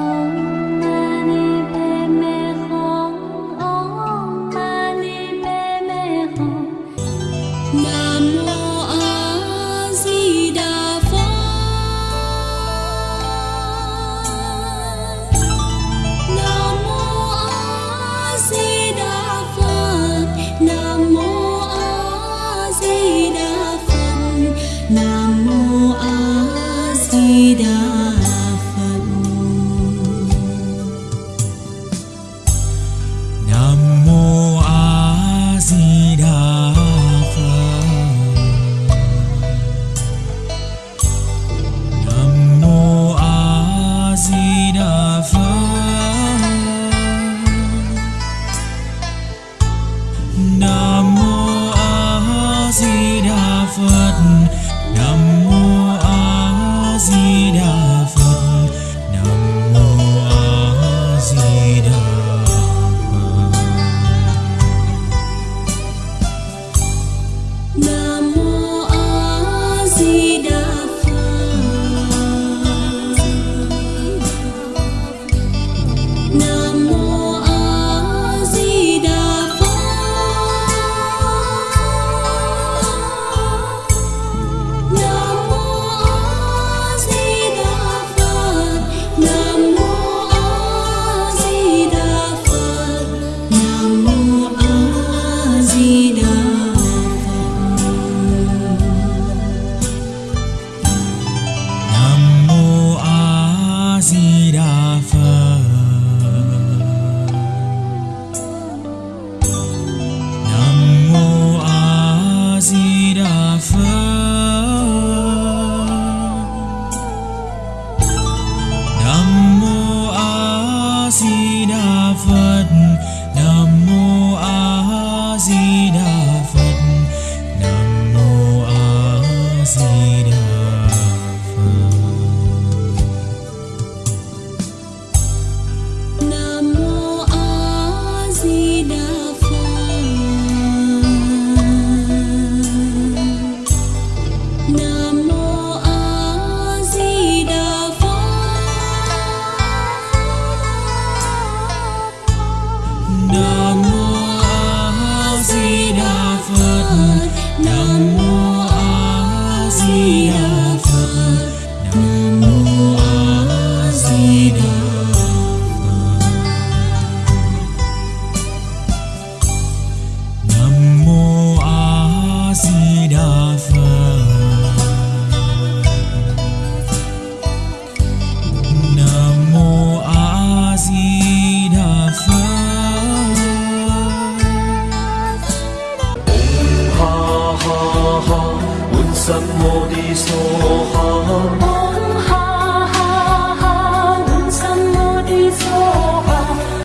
Oh. Phật ngầm phật. Nam mô a di đà phật. Nam mô a di đà 你呀